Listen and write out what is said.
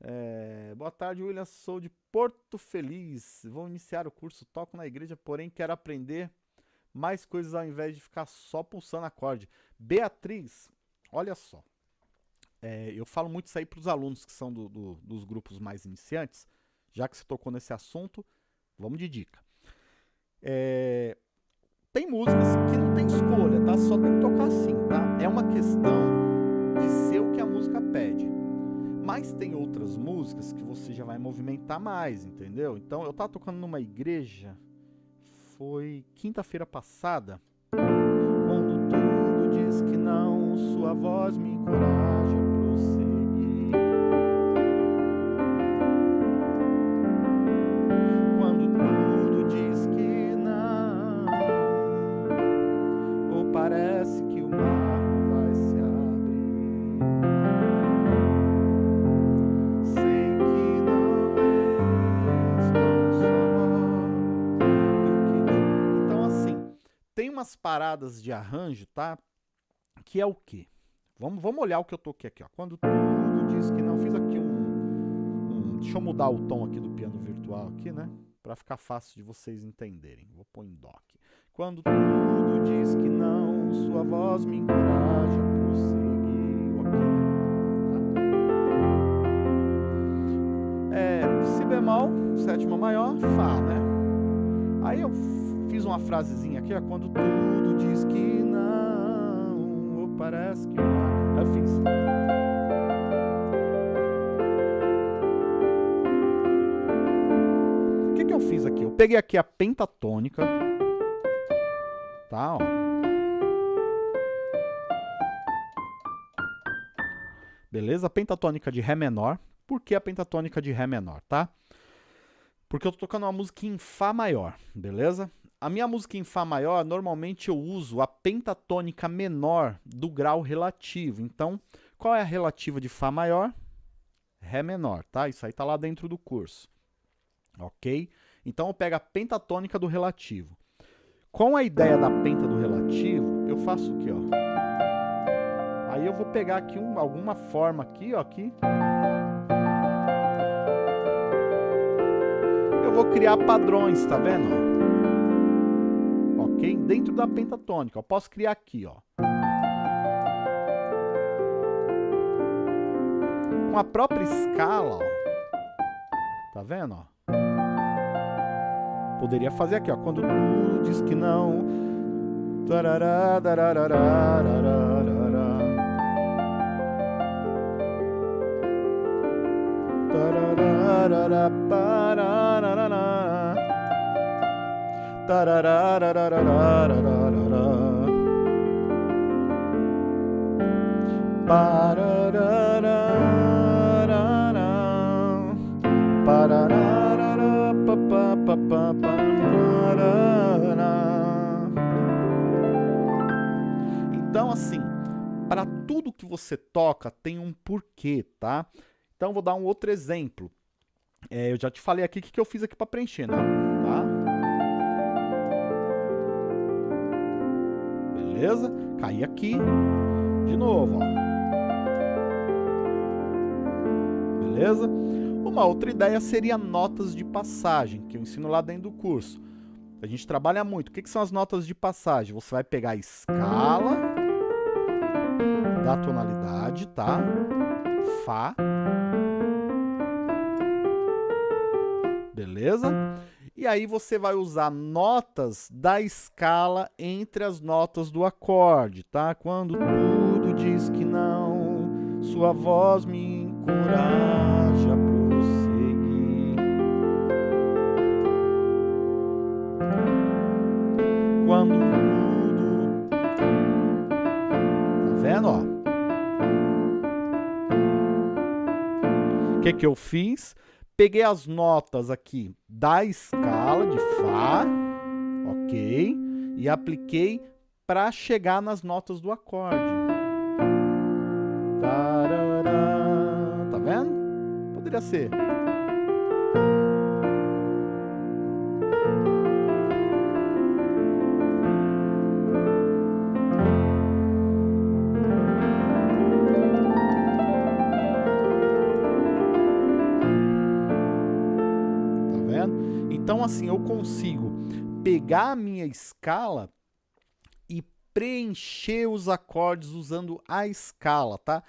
É, boa tarde, William. Sou de Porto Feliz. Vou iniciar o curso Toco na Igreja, porém quero aprender mais coisas ao invés de ficar só pulsando acorde. Beatriz, olha só. É, eu falo muito isso aí para os alunos que são do, do, dos grupos mais iniciantes. Já que você tocou nesse assunto, vamos de dica. É, tem músicas que não tem escolha, tá? Só tem que tocar assim, tá? É uma questão de ser o que a música pede. Mas tem outras músicas que você já vai movimentar mais, entendeu? Então, eu tava tocando numa igreja, foi quinta-feira passada, quando tudo diz que não, sua voz me encoraja umas paradas de arranjo, tá? Que é o quê? Vamos, vamos olhar o que eu toquei aqui, ó. Quando tudo diz que não, fiz aqui um, um- Deixa eu mudar o tom aqui do piano virtual aqui, né? Pra ficar fácil de vocês entenderem. Vou pôr em dó aqui. Quando tudo diz que não, sua voz me encoraja a prosseguir. Ok, né? Tá. É, si bemol, sétima maior, Fá, né? Aí eu fiz uma frasezinha aqui, ó, quando tudo diz que não, ou parece que não. Eu fiz. O que, que eu fiz aqui? Eu peguei aqui a pentatônica, tá, ó. Beleza? Pentatônica de Ré menor. Por que a pentatônica de Ré menor, tá? Porque eu tô tocando uma música em Fá maior, beleza? A minha música em Fá maior, normalmente eu uso a pentatônica menor do grau relativo. Então, qual é a relativa de Fá maior? Ré menor, tá? Isso aí tá lá dentro do curso. Ok? Então eu pego a pentatônica do relativo. Com a ideia da penta do relativo, eu faço o quê, ó? Aí eu vou pegar aqui um- alguma forma aqui, ó, aqui. Eu vou criar padrões, tá vendo? Ok? Dentro da pentatônica. Eu posso criar aqui, ó. Com a própria escala, ó. Tá vendo, ó? Poderia fazer aqui, ó. Quando tudo diz que não. Tarará, Então, assim, para tudo que você toca tem um porquê, tá? Então, vou dar um outro exemplo. É, eu já te falei aqui o que, que eu fiz aqui para preencher, né? Beleza? Caí aqui. De novo, ó. Beleza? Uma outra ideia seria notas de passagem, que eu ensino lá dentro do curso. A gente trabalha muito. O que, que são as notas de passagem? Você vai pegar a escala da tonalidade, tá? Fá. Beleza? E aí você vai usar notas da escala entre as notas do acorde, tá? Quando tudo diz que não, sua voz me encoraja a prosseguir. Quando tudo. Tá vendo, ó? O que que eu fiz? Peguei as notas aqui da escala de Fá, ok? E apliquei para chegar nas notas do acorde. Tá vendo? Poderia ser. Vendo? Então, assim, eu consigo pegar a minha escala e preencher os acordes usando a escala, tá?